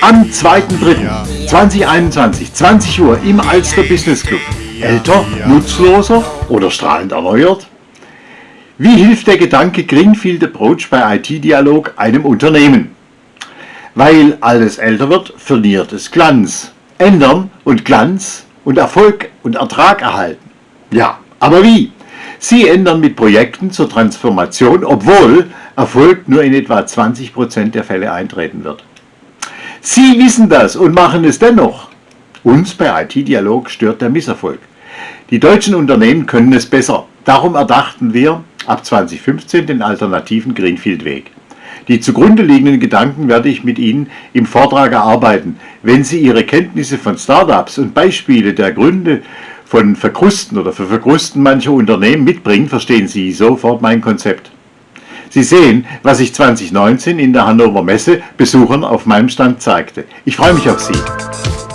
Am 2.3.2021, 20 Uhr im Alster Business Club. Älter, nutzloser oder strahlend erneuert? Wie hilft der Gedanke Greenfield Approach bei IT-Dialog einem Unternehmen? Weil alles älter wird, verliert es Glanz. Ändern und Glanz und Erfolg und Ertrag erhalten. Ja, aber wie? Sie ändern mit Projekten zur Transformation, obwohl Erfolg nur in etwa 20% der Fälle eintreten wird. Sie wissen das und machen es dennoch. Uns bei IT-Dialog stört der Misserfolg. Die deutschen Unternehmen können es besser. Darum erdachten wir ab 2015 den alternativen Greenfield-Weg. Die zugrunde liegenden Gedanken werde ich mit Ihnen im Vortrag erarbeiten. Wenn Sie Ihre Kenntnisse von Startups und Beispiele der Gründe von Verkrusten oder für Verkrusten mancher Unternehmen mitbringen, verstehen Sie sofort mein Konzept. Sie sehen, was ich 2019 in der Hannover Messe Besuchern auf meinem Stand zeigte. Ich freue mich auf Sie.